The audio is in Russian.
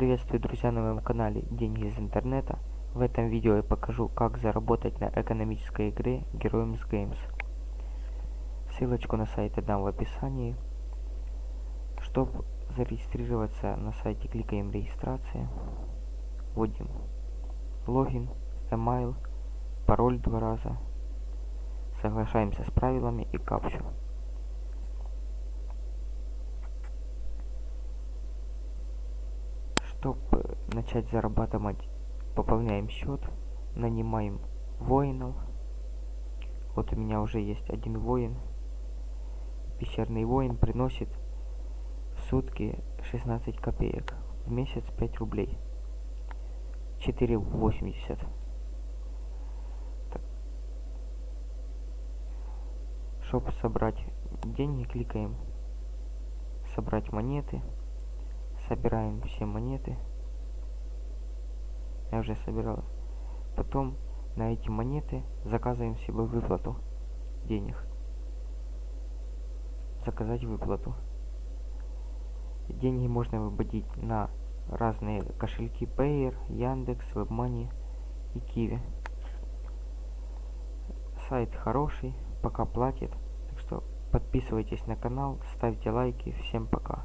Приветствую, друзья, на моем канале Деньги из интернета. В этом видео я покажу, как заработать на экономической игре Heroes Games. Ссылочку на сайт я дам в описании. Чтобы зарегистрироваться на сайте, кликаем регистрация. Вводим логин, email, пароль два раза. Соглашаемся с правилами и капчу. Чтобы начать зарабатывать, пополняем счет, нанимаем воинов. Вот у меня уже есть один воин. Пещерный воин приносит в сутки 16 копеек, в месяц 5 рублей. 4,80. Чтобы собрать деньги, кликаем собрать монеты собираем все монеты я уже собирал потом на эти монеты заказываем себе выплату денег заказать выплату деньги можно выводить на разные кошельки Payer, Яндекс, WebMoney и Kiwi. Сайт хороший, пока платит. Так что подписывайтесь на канал, ставьте лайки. Всем пока.